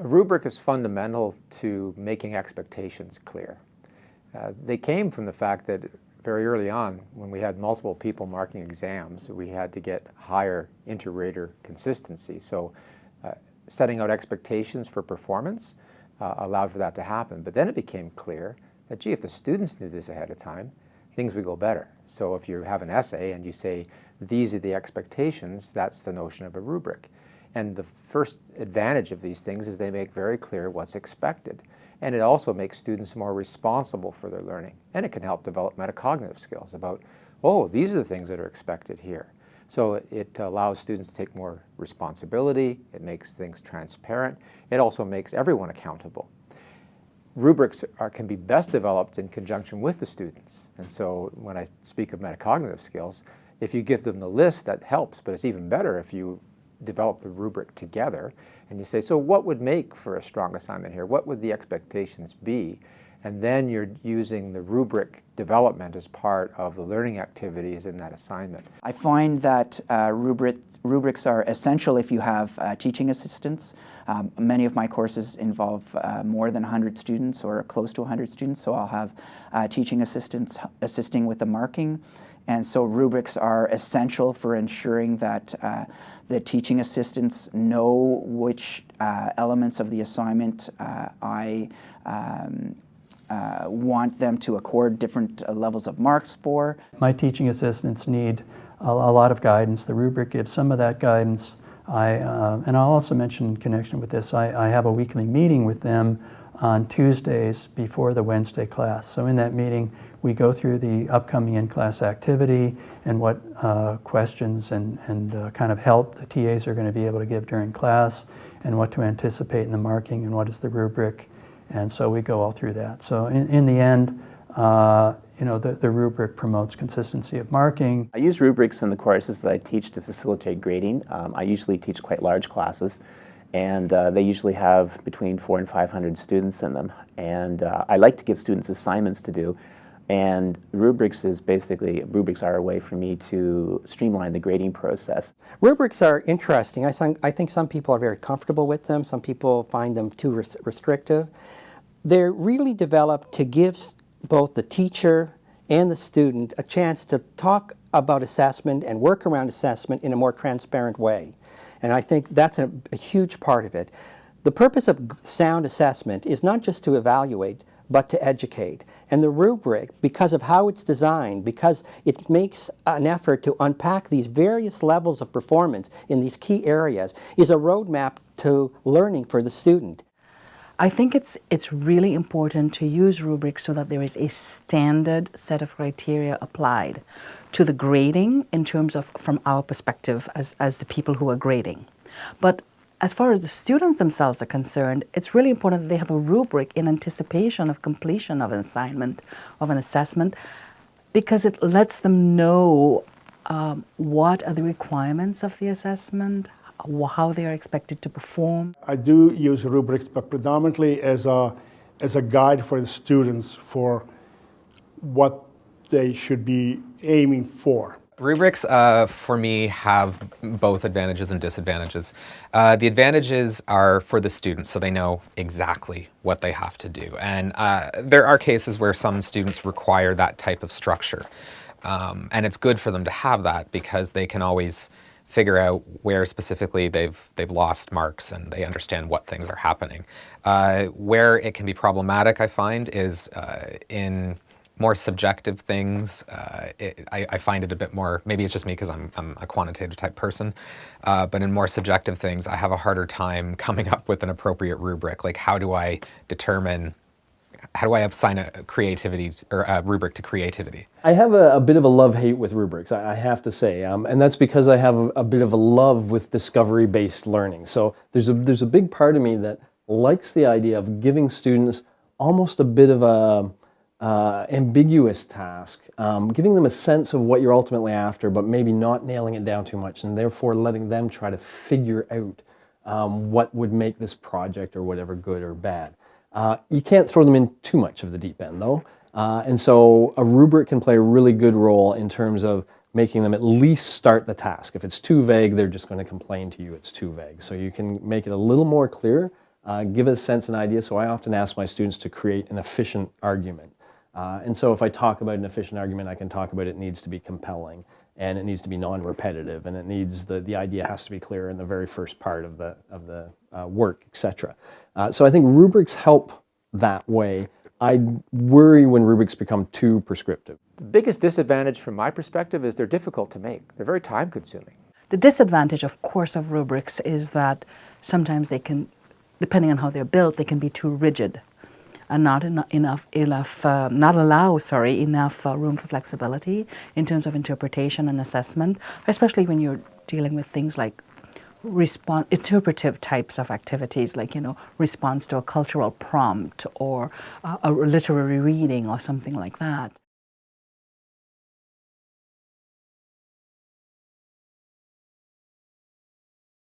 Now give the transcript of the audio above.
A rubric is fundamental to making expectations clear. Uh, they came from the fact that very early on, when we had multiple people marking exams, we had to get higher inter-rater consistency. So uh, setting out expectations for performance uh, allowed for that to happen. But then it became clear that, gee, if the students knew this ahead of time, things would go better. So if you have an essay and you say, these are the expectations, that's the notion of a rubric. And the first advantage of these things is they make very clear what's expected. And it also makes students more responsible for their learning. And it can help develop metacognitive skills about, oh, these are the things that are expected here. So it allows students to take more responsibility, it makes things transparent, it also makes everyone accountable. Rubrics are, can be best developed in conjunction with the students. And so when I speak of metacognitive skills, if you give them the list, that helps, but it's even better if you develop the rubric together and you say, so what would make for a strong assignment here? What would the expectations be? And then you're using the rubric development as part of the learning activities in that assignment. I find that uh, rubric, rubrics are essential if you have uh, teaching assistants. Um, many of my courses involve uh, more than 100 students or close to 100 students, so I'll have uh, teaching assistants assisting with the marking. And so rubrics are essential for ensuring that uh, the teaching assistants know which uh, elements of the assignment I um, uh, want them to accord different uh, levels of marks for. My teaching assistants need a, a, lot of guidance. The rubric gives some of that guidance. I, uh, and I'll also mention in connection with this, I, I, have a weekly meeting with them on Tuesdays before the Wednesday class. So in that meeting, we go through the upcoming in-class activity and what uh, questions and, and uh, kind of help the TAs are going to be able to give during class and what to anticipate in the marking and what is the rubric and so we go all through that. So in, in the end, uh, you know, the, the rubric promotes consistency of marking. I use rubrics in the courses that I teach to facilitate grading. Um, I usually teach quite large classes and uh, they usually have between four and 500 students in them. And uh, I like to give students assignments to do. And rubrics is basically, rubrics are a way for me to streamline the grading process. Rubrics are interesting. I, I think some people are very comfortable with them. Some people find them too res restrictive. They're really developed to give both the teacher and the student a chance to talk about assessment and work around assessment in a more transparent way. And I think that's a, a huge part of it. The purpose of sound assessment is not just to evaluate, but to educate. And the rubric, because of how it's designed, because it makes an effort to unpack these various levels of performance in these key areas, is a roadmap to learning for the student. I think it's, it's really important to use rubrics so that there is a standard set of criteria applied to the grading in terms of from our perspective as, as the people who are grading. But as far as the students themselves are concerned, it's really important that they have a rubric in anticipation of completion of an assignment, of an assessment, because it lets them know um, what are the requirements of the assessment, how they are expected to perform. I do use rubrics, but predominantly as a, as a guide for the students for what they should be aiming for. Rubrics, uh, for me, have both advantages and disadvantages. Uh, the advantages are for the students, so they know exactly what they have to do. And uh, there are cases where some students require that type of structure. Um, and it's good for them to have that because they can always figure out where specifically they've they've lost marks and they understand what things are happening. Uh, where it can be problematic, I find, is uh, in more subjective things, uh, it, I, I, find it a bit more, maybe it's just me because I'm, I'm, a quantitative type person, uh, but in more subjective things, I have a harder time coming up with an appropriate rubric. Like how do I determine, how do I assign a creativity or a rubric to creativity? I have a, a bit of a love-hate with rubrics, I, I, have to say, um, and that's because I have a, a bit of a love with discovery-based learning. So there's a, there's a big part of me that likes the idea of giving students almost a bit of a, uh, ambiguous task, um, giving them a sense of what you're ultimately after, but maybe not nailing it down too much, and therefore letting them try to figure out um, what would make this project or whatever good or bad. Uh, you can't throw them in too much of the deep end, though. Uh, and so a rubric can play a really good role in terms of making them at least start the task. If it's too vague, they're just going to complain to you it's too vague. So you can make it a little more clear, uh, give a sense and idea. So I often ask my students to create an efficient argument. Uh, and so if I talk about an efficient argument, I can talk about it needs to be compelling and it needs to be non-repetitive and it needs the, the idea has to be clear in the very first part of the, of the uh, work, etc. Uh, so I think rubrics help that way. I worry when rubrics become too prescriptive. The biggest disadvantage from my perspective is they're difficult to make. They're very time consuming. The disadvantage, of course, of rubrics is that sometimes they can, depending on how they're built, they can be too rigid and not eno- enough, enough uh, not allow, sorry, enough uh, room for flexibility in terms of interpretation and assessment, especially when you're dealing with things like respon interpretive types of activities, like you know, response to a cultural prompt or uh, a literary reading or something like that.